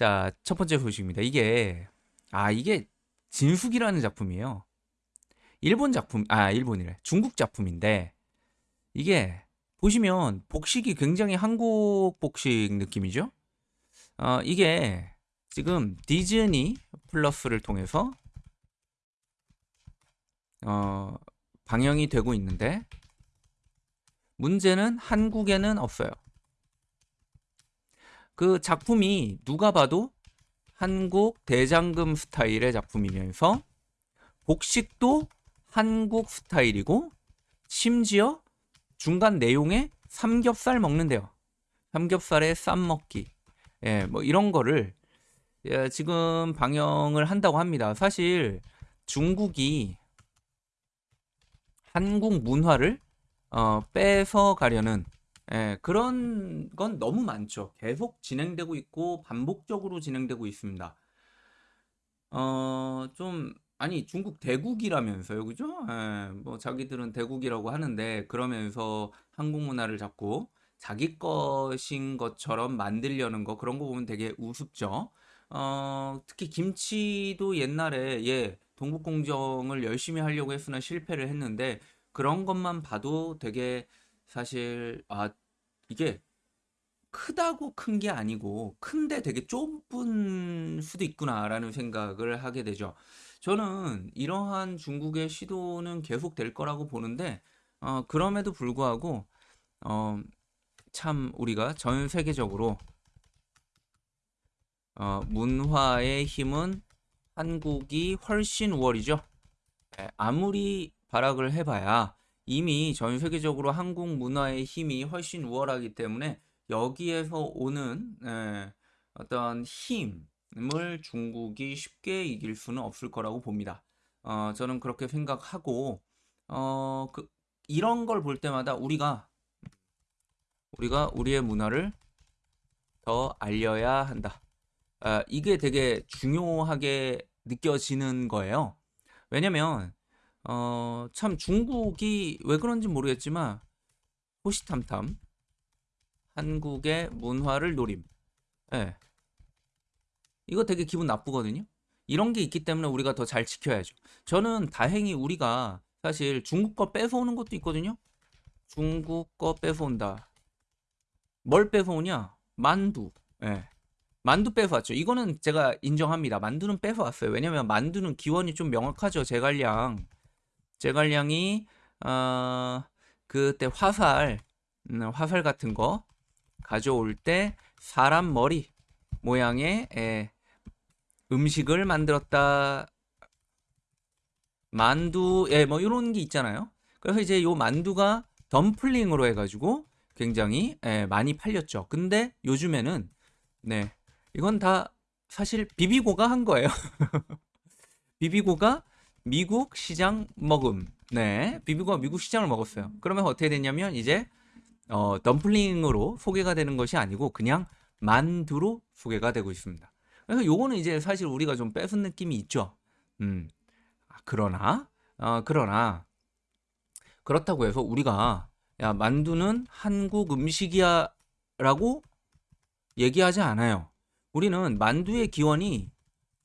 자, 첫 번째 소식입니다. 이게 아, 이게 진숙이라는 작품이에요. 일본 작품, 아, 일본이래. 중국 작품인데 이게 보시면 복식이 굉장히 한국 복식 느낌이죠? 어, 이게 지금 디즈니 플러스를 통해서 어, 방영이 되고 있는데 문제는 한국에는 없어요. 그 작품이 누가 봐도 한국 대장금 스타일의 작품이면서 복식도 한국 스타일이고 심지어 중간 내용에 삼겹살 먹는데요. 삼겹살에 쌈 먹기. 예, 뭐 이런 거를 예, 지금 방영을 한다고 합니다. 사실 중국이 한국 문화를 어, 뺏어 가려는 예, 그런 건 너무 많죠. 계속 진행되고 있고 반복적으로 진행되고 있습니다. 어, 좀 아니 중국 대국이라면서요, 그죠? 예, 뭐 자기들은 대국이라고 하는데 그러면서 한국 문화를 자꾸 자기 것인 것처럼 만들려는 거 그런 거 보면 되게 우습죠. 어, 특히 김치도 옛날에 예, 동북공정을 열심히 하려고 했으나 실패를 했는데 그런 것만 봐도 되게 사실 아 이게 크다고 큰 게 아니고 큰데 되게 좁은 수도 있구나라는 생각을 하게 되죠. 저는 이러한 중국의 시도는 계속 될 거라고 보는데 어, 그럼에도 불구하고 어, 참 우리가 전 세계적으로 어, 문화의 힘은 한국이 훨씬 우월이죠. 예, 아무리 발악을 해봐야 이미 전 세계적으로 한국 문화의 힘이 훨씬 우월하기 때문에 여기에서 오는 예, 어떤 힘을 중국이 쉽게 이길 수는 없을 거라고 봅니다. 어, 저는 그렇게 생각하고 어, 그, 이런 걸 볼 때마다 우리가 우리가 우리의 문화를 더 알려야 한다. 아, 이게 되게 중요하게 느껴지는 거예요. 왜냐면 어, 참 중국이 왜 그런지 모르겠지만 호시탐탐 한국의 문화를 노림. 예. 이거 되게 기분 나쁘거든요. 이런 게 있기 때문에 우리가 더 잘 지켜야죠. 저는 다행히 우리가 사실 중국 거 뺏어오는 것도 있거든요. 중국 거 뺏어온다. 뭘 뺏어오냐? 만두. 예. 만두 뺏어왔죠. 이거는 제가 인정합니다. 만두는 뺏어왔어요. 왜냐면 만두는 기원이 좀 명확하죠. 제갈량. 제갈량이 어, 그때 화살, 음, 화살 같은 거 가져올 때 사람 머리 모양의 에, 음식을 만들었다. 만두, 예, 뭐 이런 게 있잖아요. 그래서 이제 요 만두가 덤플링으로 해가지고 굉장히 예, 많이 팔렸죠. 근데 요즘에는 네 이건 다 사실 비비고가 한 거예요. 비비고가 미국 시장 먹음. 네, 비비고가 미국 시장을 먹었어요. 그러면 어떻게 됐냐면 이제 어, 덤플링으로 소개가 되는 것이 아니고 그냥 만두로 소개가 되고 있습니다. 그래서 요거는 이제 사실 우리가 좀 뺏은 느낌이 있죠. 음. 아, 그러나 어, 그러나 그렇다고 해서 우리가 야 만두는 한국 음식이야라고 얘기하지 않아요. 우리는 만두의 기원이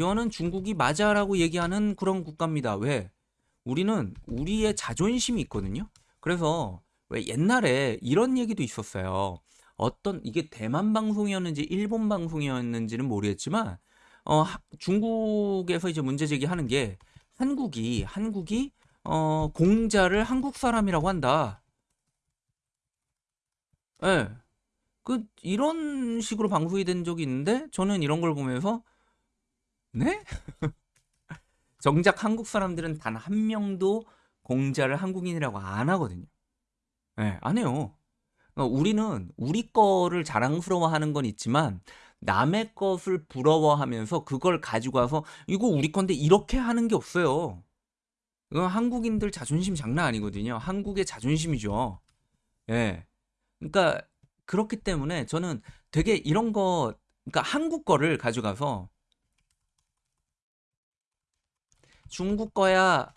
기원은 중국이 맞아라고 얘기하는 그런 국가입니다. 왜? 우리는 우리의 자존심이 있거든요. 그래서 왜 옛날에 이런 얘기도 있었어요. 어떤 이게 대만 방송이었는지 일본 방송이었는지는 모르겠지만 어 중국에서 이제 문제 제기하는 게 한국이 한국이 어 공자를 한국 사람이라고 한다. 예. 네. 그 이런 식으로 방송이 된 적이 있는데 저는 이런 걸 보면서 네? 정작 한국 사람들은 단 한 명도 공자를 한국인이라고 안 하거든요. 네, 안 해요. 그러니까 우리는 우리 거를 자랑스러워하는 건 있지만 남의 것을 부러워하면서 그걸 가지고 와서 이거 우리 건데 이렇게 하는 게 없어요. 이건 한국인들 자존심 장난 아니거든요. 한국의 자존심이죠. 예. 네. 그러니까 그렇기 때문에 저는 되게 이런 거, 그러니까 한국 거를 가져가서 중국 거야,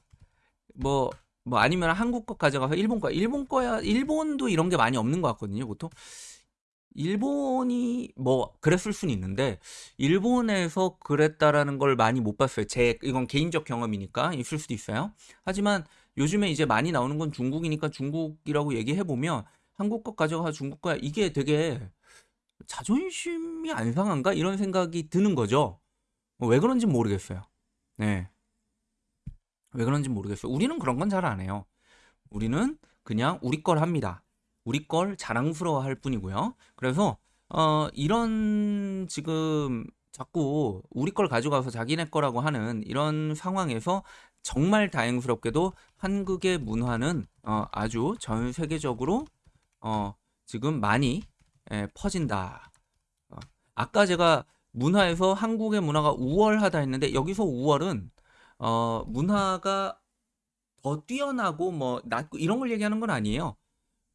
뭐, 뭐 아니면 한국 거 가져가서 일본 거야. 일본 거야, 일본도 이런 게 많이 없는 것 같거든요, 보통. 일본이 뭐 그랬을 수는 있는데 일본에서 그랬다라는 걸 많이 못 봤어요. 제 이건 개인적 경험이니까 있을 수도 있어요. 하지만 요즘에 이제 많이 나오는 건 중국이니까 중국이라고 얘기해 보면 한국 것 가져가 중국 거야. 이게 되게 자존심이 안 상한가 이런 생각이 드는 거죠. 뭐왜 그런지 모르겠어요. 네. 왜 그런지 모르겠어요. 우리는 그런 건 잘 안 해요. 우리는 그냥 우리 걸 합니다. 우리 걸 자랑스러워 할 뿐이고요. 그래서 어 이런 지금 자꾸 우리 걸 가져가서 자기네 거라고 하는 이런 상황에서 정말 다행스럽게도 한국의 문화는 어 아주 전 세계적으로 어 지금 많이 예, 퍼진다. 어, 아까 제가 문화에서 한국의 문화가 우월하다 했는데 여기서 우월은 어 문화가 더 뛰어나고 뭐 낫고 이런 걸 얘기하는 건 아니에요.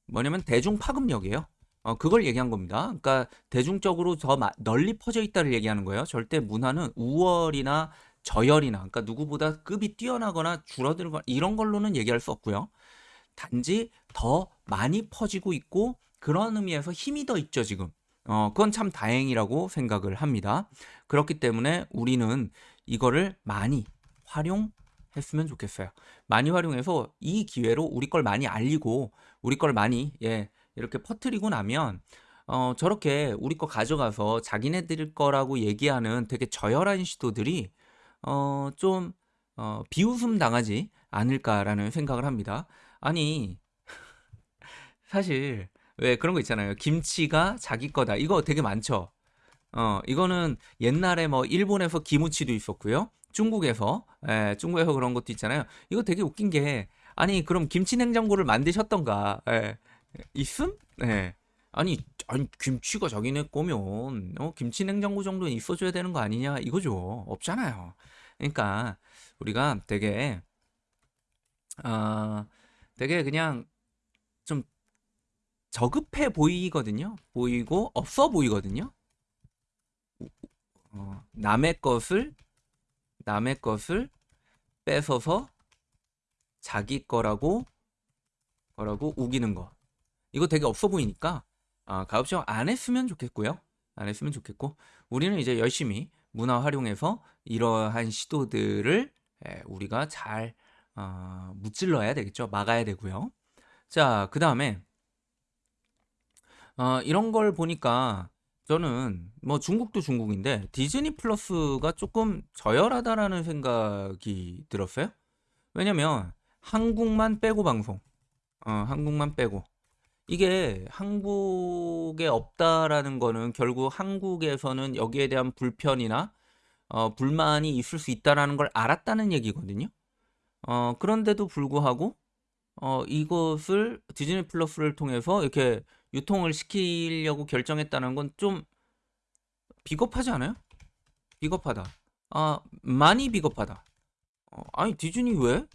뭐냐면 대중 파급력이에요. 어, 그걸 얘기한 겁니다. 그러니까 대중적으로 더 마- 널리 퍼져 있다를 얘기하는 거예요. 절대 문화는 우월이나 저열이나 그러니까 누구보다 급이 뛰어나거나 줄어들거나 이런 걸로는 얘기할 수 없고요. 단지 더 많이 퍼지고 있고 그런 의미에서 힘이 더 있죠, 지금. 어, 그건 참 다행이라고 생각을 합니다. 그렇기 때문에 우리는 이거를 많이 활용했으면 좋겠어요. 많이 활용해서 이 기회로 우리 걸 많이 알리고 우리 걸 많이 예, 이렇게 퍼뜨리고 나면 어, 저렇게 우리 거 가져가서 자기네들 거라고 얘기하는 되게 저열한 시도들이 어, 좀 어, 비웃음 당하지 않을까라는 생각을 합니다. 아니, 사실 왜 그런 거 있잖아요. 김치가 자기 거다. 이거 되게 많죠. 어, 이거는 옛날에 뭐 일본에서 기무치도 있었고요. 중국에서 예, 중국에서 그런 것도 있잖아요. 이거 되게 웃긴 게 아니 그럼 김치 냉장고를 만드셨던가 예, 있음? 예. 아니 아니 김치가 자기네 거면 어, 김치 냉장고 정도는 있어줘야 되는 거 아니냐 이거죠. 없잖아요. 그러니까 우리가 되게 아 되게 그냥 좀 저급해 보이거든요. 보이고 없어 보이거든요. 어, 남의 것을 남의 것을 뺏어서 자기 거라고 거라고 우기는 거. 이거 되게 없어 보이니까 아, 가급적 안 했으면 좋겠고요. 안 했으면 좋겠고 우리는 이제 열심히 문화 활용해서 이러한 시도들을 예, 우리가 잘 어, 무찔러야 되겠죠. 막아야 되고요. 자, 그 다음에 어, 이런 걸 보니까 저는 뭐 중국도 중국인데 디즈니 플러스가 조금 저열하다라는 생각이 들었어요. 왜냐면 한국만 빼고 방송, 어, 한국만 빼고 이게 한국에 없다라는 거는 결국 한국에서는 여기에 대한 불편이나 어, 불만이 있을 수 있다라는 걸 알았다는 얘기거든요. 어, 그런데도 불구하고 어, 이것을 디즈니 플러스를 통해서 이렇게 유통을 시키려고 결정했다는 건 좀 비겁하지 않아요? 비겁하다. 아, 많이 비겁하다. 어, 아니, 디즈니 왜?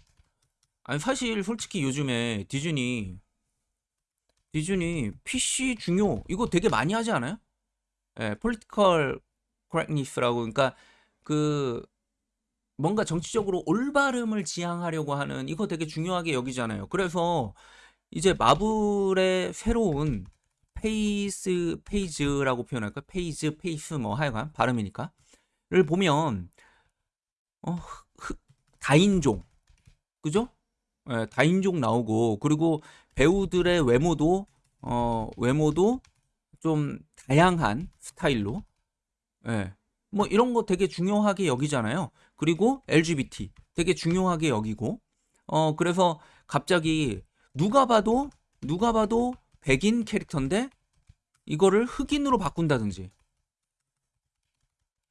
아니, 사실 솔직히 요즘에 디즈니, 디즈니 PC 중요, 이거 되게 많이 하지 않아요? 예, political correctness라고, 그러니까 그 뭔가 정치적으로 올바름을 지향하려고 하는 이거 되게 중요하게 여기잖아요. 그래서 이제 마블의 새로운 phase phase라고 표현할까? phase, phase 뭐 하여간 발음이니까.를 보면 어, 흑- 다인종 그죠? 예, 다인종 나오고 그리고 배우들의 외모도 어, 외모도 좀 다양한 스타일로 예. 뭐 이런 거 되게 중요하게 여기잖아요. 그리고 LGBT 되게 중요하게 여기고 어 그래서 갑자기 누가 봐도 누가 봐도 백인 캐릭터인데 이거를 흑인으로 바꾼다든지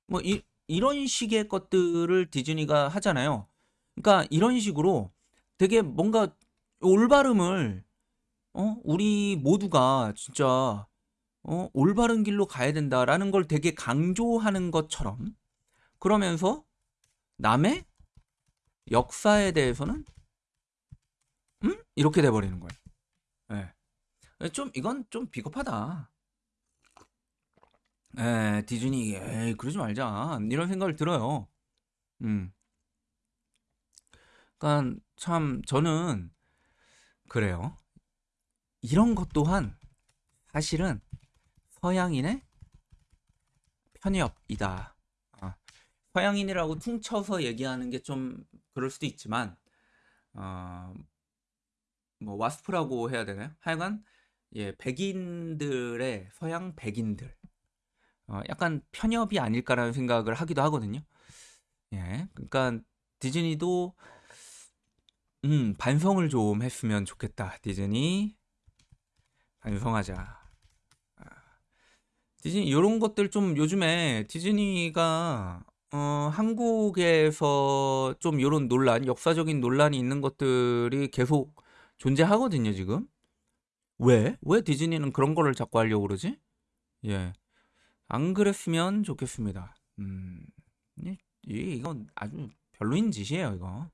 뭐 이, 이런 식의 것들을 디즈니가 하잖아요. 그러니까 이런 식으로 되게 뭔가 올바름을 어 우리 모두가 진짜 어 올바른 길로 가야 된다라는 걸 되게 강조하는 것처럼 그러면서 남의 역사에 대해서는 음? 이렇게 돼버리는 거예요. 예. 좀 이건 좀 비겁하다. 에, 디즈니, 에이, 그러지 말자. 이런 생각을 들어요. 음. 그러니까 참 저는 그래요. 이런 것 또한 사실은 서양인의 편협이다. 아, 서양인이라고 퉁쳐서 얘기하는 게 좀 그럴 수도 있지만 어, 뭐 와스프라고 해야 되나요? 하여간 예, 백인들의 서양 백인들 어, 약간 편협이 아닐까라는 생각을 하기도 하거든요. 예, 그러니까 디즈니도 음, 반성을 좀 했으면 좋겠다. 디즈니 반성하자. 아, 디즈니 이런 것들 좀 요즘에 디즈니가 어, 한국에서 좀 이런 논란, 역사적인 논란이 있는 것들이 계속 존재하거든요, 지금. 왜? 왜 디즈니는 그런 거를 자꾸 하려고 그러지? 예. 안 그랬으면 좋겠습니다. 음, 이, 이- 이건 아주 별로인 짓이에요, 이거.